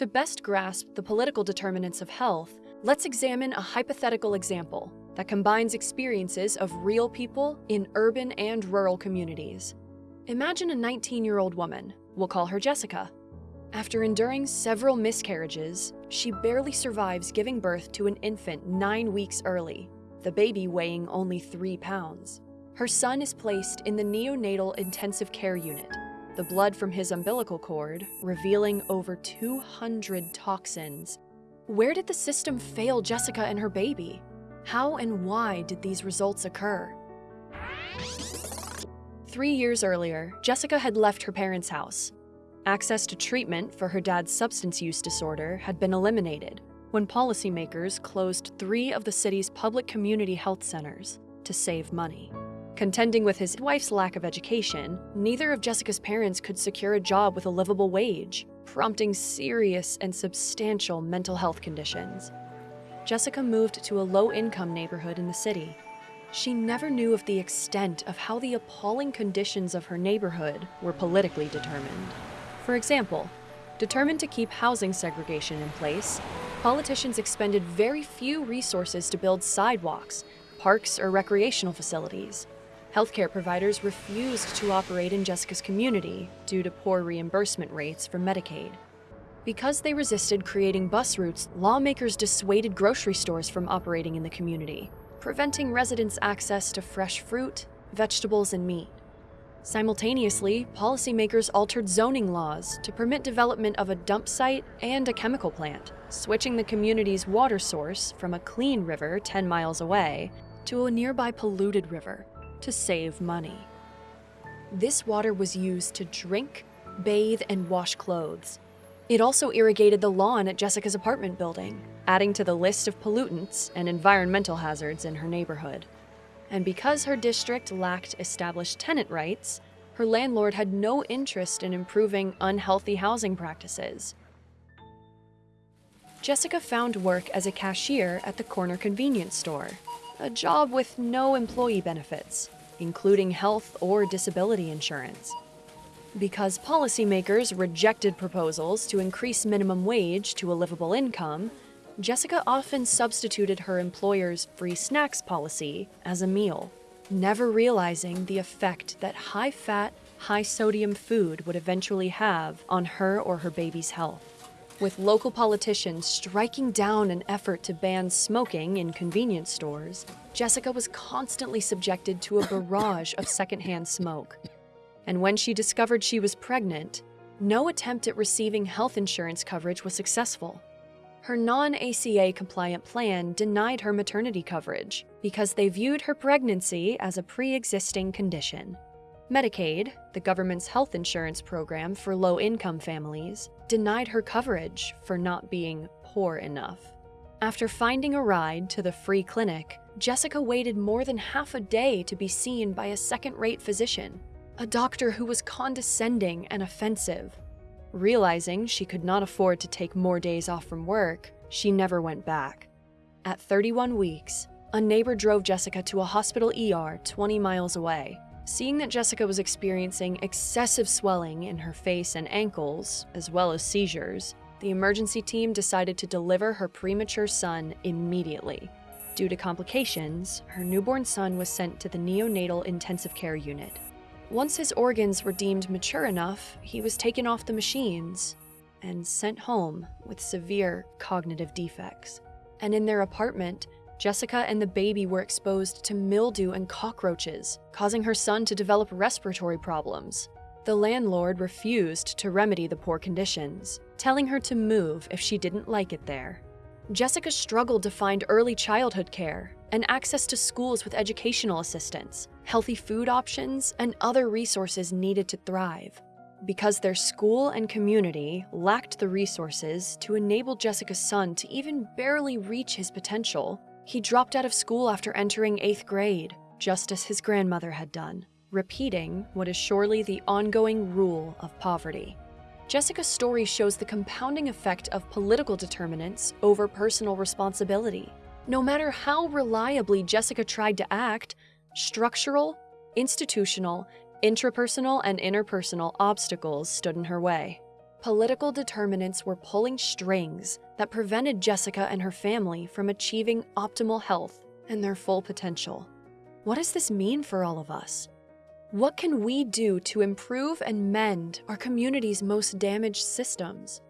To best grasp the political determinants of health, let's examine a hypothetical example that combines experiences of real people in urban and rural communities. Imagine a 19 year old woman, we'll call her Jessica. After enduring several miscarriages, she barely survives giving birth to an infant nine weeks early, the baby weighing only three pounds. Her son is placed in the neonatal intensive care unit, the blood from his umbilical cord revealing over 200 toxins. Where did the system fail Jessica and her baby? How and why did these results occur? Three years earlier, Jessica had left her parents' house. Access to treatment for her dad's substance use disorder had been eliminated when policymakers closed three of the city's public community health centers to save money. Contending with his wife's lack of education, neither of Jessica's parents could secure a job with a livable wage, prompting serious and substantial mental health conditions. Jessica moved to a low income neighborhood in the city. She never knew of the extent of how the appalling conditions of her neighborhood were politically determined. For example, determined to keep housing segregation in place, politicians expended very few resources to build sidewalks, parks, or recreational facilities. Healthcare providers refused to operate in Jessica's community due to poor reimbursement rates from Medicaid. Because they resisted creating bus routes, lawmakers dissuaded grocery stores from operating in the community, preventing residents access to fresh fruit, vegetables, and meat. Simultaneously, policymakers altered zoning laws to permit development of a dump site and a chemical plant, switching the community's water source from a clean river 10 miles away to a nearby polluted river to save money. This water was used to drink, bathe, and wash clothes. It also irrigated the lawn at Jessica's apartment building, adding to the list of pollutants and environmental hazards in her neighborhood. And because her district lacked established tenant rights, her landlord had no interest in improving unhealthy housing practices. Jessica found work as a cashier at the corner convenience store, a job with no employee benefits, including health or disability insurance. Because policymakers rejected proposals to increase minimum wage to a livable income, Jessica often substituted her employer's free snacks policy as a meal, never realizing the effect that high fat, high sodium food would eventually have on her or her baby's health with local politicians striking down an effort to ban smoking in convenience stores, Jessica was constantly subjected to a barrage of secondhand smoke. And when she discovered she was pregnant, no attempt at receiving health insurance coverage was successful. Her non ACA compliant plan denied her maternity coverage because they viewed her pregnancy as a pre existing condition. Medicaid, the government's health insurance program for low income families, denied her coverage for not being poor enough. After finding a ride to the free clinic, Jessica waited more than half a day to be seen by a second rate physician, a doctor who was condescending and offensive. Realizing she could not afford to take more days off from work, she never went back. At 31 weeks, a neighbor drove Jessica to a hospital ER 20 miles away Seeing that Jessica was experiencing excessive swelling in her face and ankles, as well as seizures, the emergency team decided to deliver her premature son immediately. Due to complications, her newborn son was sent to the neonatal intensive care unit. Once his organs were deemed mature enough, he was taken off the machines and sent home with severe cognitive defects. And in their apartment, Jessica and the baby were exposed to mildew and cockroaches, causing her son to develop respiratory problems. The landlord refused to remedy the poor conditions, telling her to move if she didn't like it there. Jessica struggled to find early childhood care and access to schools with educational assistance, healthy food options, and other resources needed to thrive. Because their school and community lacked the resources to enable Jessica's son to even barely reach his potential, he dropped out of school after entering eighth grade, just as his grandmother had done, repeating what is surely the ongoing rule of poverty. Jessica's story shows the compounding effect of political determinants over personal responsibility. No matter how reliably Jessica tried to act, structural, institutional, intrapersonal, and interpersonal obstacles stood in her way. Political determinants were pulling strings that prevented Jessica and her family from achieving optimal health and their full potential. What does this mean for all of us? What can we do to improve and mend our community's most damaged systems?